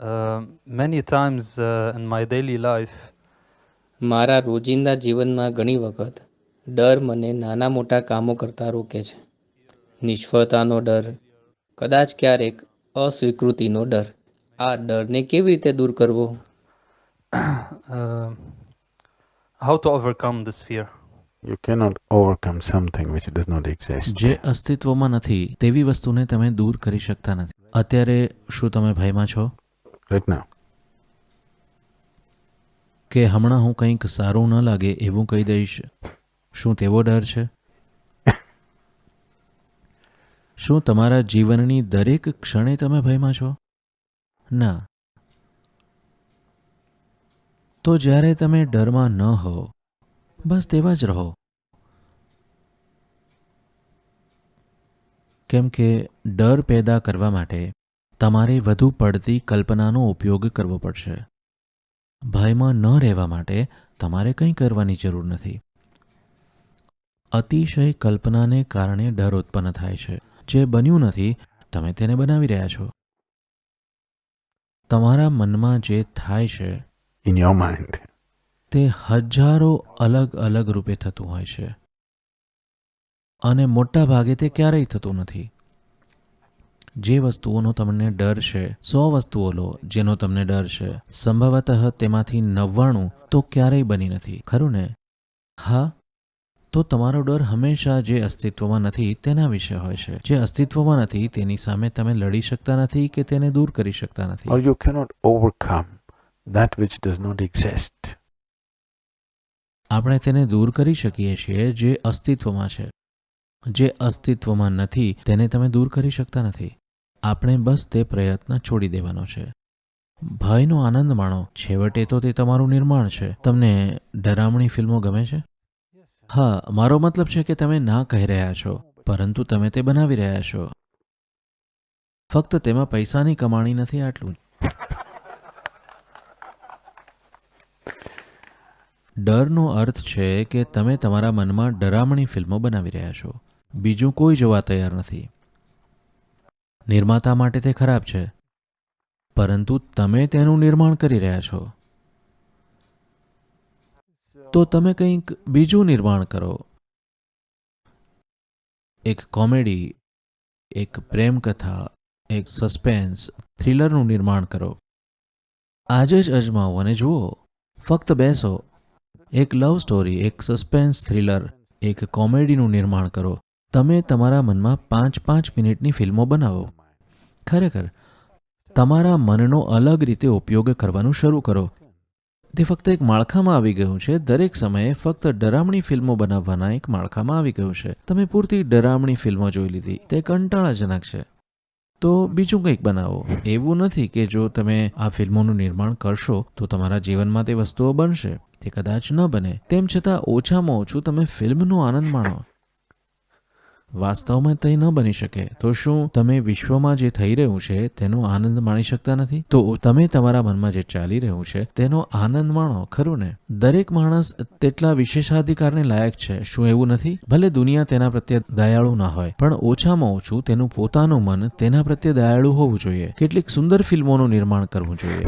Uh, many times uh, in my daily life, મારા રોજિંદા જીવનમાં ઘણી વખત ડર મને નાના મોટા કામો કરતાં રોકે છે. નિષ્ફળતાનો ડર કદાચ ક્યારેક અસ્વીકૃતિનો ડર. આ ડરને કેવી રીતે દૂર કરવો? How to overcome this fear you cannot overcome something which does not exist exist. જે અસ્તિત્વમાં નથી તેવી વસ્તુને તમે દૂર કરી શકતા નથી. અત્યારે શું તમે ભયમાં છો? Right ના કે હમણાં હું કંઈક સારું ન લાગે એવું કહી દઈશ. શું તેવો ડર છે? શું તમારા જીવનની દરેક ક્ષણે તમે ભયમાં છો? ના. તો જ્યારે તમે ડરમાં ન હો બસ તેવા જ રહો. કેમ કે ડર પેદા કરવા માટે તમારે વધુ પડતી કલ્પનાનો ઉપયોગ કરવો પડશે. ભયમાં ન રહેવા માટે તમારે કંઈ કરવાની જરૂર નથી. અતિશય કલ્પનાને કારણે ડર ઉત્પન્ન થાય છે. જે બન્યું નથી તમે તેને બનાવી રહ્યા છો. તમારા મનમાં જે થાય છે ઇન યોર માઇન્ડ તે હજારો અલગ અલગ રૂપે થતું હોય છે. અને મોટા ભાગે તે ક્યારેય થતું નથી. જે વસ્તુઓનો તમને ડર છે સો વસ્તુઓ લો જેનો તમને ડર છે. સંભવતઃ તેમાંથી નવ્વાણું તો ક્યારેય બની નથી ખરું ને? હા? તો તમારો ડર હંમેશા જે અસ્તિત્વમાં નથી તેના વિશે હોય છે. જે અસ્તિત્વમાં નથી તેની સામે તમે લડી શકતા નથી કે તેને દૂર કરી શકતા નથી. Or you cannot overcome that which does not exist. આપણે તેને દૂર કરી શકીએ છીએ જે અસ્તિત્વમાં છે. જે અસ્તિત્વમાં નથી તેને તમે દૂર કરી શકતા નથી. આપણે બસ તે પ્રયત્ન છોડી દેવાનો છે. ભયનો આનંદ માણો. છેવટે તો તે તમારું નિર્માણ છે. તમને ડરામણી ફિલ્મો ગમે છે? હા, મારો મતલબ છે કે તમે ના કહી રહ્યા છો, પરંતુ તમે તે બનાવી રહ્યા છો. ફક્ત તેમાં પૈસાની કમાણી નથી આટલું. ડરનો અર્થ છે કે તમે તમારા મનમાં ડરામણી ફિલ્મો બનાવી રહ્યા છો. બીજું કોઈ જોવા તૈયાર નથી. નિર્માતા માટે તે ખરાબ છે. પરંતુ તમે તેનું નિર્માણ કરી રહ્યા છો. તો તમે કંઈક બીજું નિર્માણ કરો. એક કોમેડી, એક પ્રેમ કથા એક સસ્પેન્સ, થ્રિલરનું નિર્માણ કરો. આજે જ અજમાવો અને જુઓ. ફક્ત બેસો. એક લવ સ્ટોરી, એક સસ્પેન્સ, થ્રિલર, એક કોમેડીનું નિર્માણ કરો. તમે તમારા મનમાં પાંચ પાંચ મિનિટની ફિલ્મો બનાવો. ખરેખર, તમારા મનનો અલગ રીતે ઉપયોગ કરવાનું શરૂ કરો. તે ફક્ત એક માળખામાં આવી ગયું છે. દરેક સમયે ફક્ત ડરામણી ફિલ્મો બનાવવાના એક માળખામાં આવી ગયું છે. તમે પૂરતી ડરામણી ફિલ્મો જોઈ લીધી. તે કંટાળાજનક છે. તો બીજું કંઈક બનાવો. એવું નથી કે જો તમે આ ફિલ્મોનું નિર્માણ કરશો, તો તમારા જીવનમાં તે વસ્તુઓ બનશે. તે કદાચ ન બને. તેમ છતાં ઓછામાં ઓછું તમે ફિલ્મનો આનંદ માણો. વાસ્તવમાં તે ન બની શકે. તો શું તમે વિશ્વમાં જે થઈ રહ્યું છે તેનો આનંદ માણી શકતા નથી? તો તમે તમારા મનમાં જે ચાલી રહ્યું છે તેનો આનંદ માણો, ખરું ને? દરેક માણસ તેટલા વિશેષાધિકારને લાયક છે, શું એવું નથી? ભલે દુનિયા તેના પ્રત્યે દયાળુ ના હોય, પણ ઓછામાં ઓછું તેનું પોતાનું મન તેના પ્રત્યે દયાળુ હોવું જોઈએ. કેટલીક સુંદર ફિલ્મોનું નિર્માણ કરવું જોઈએ.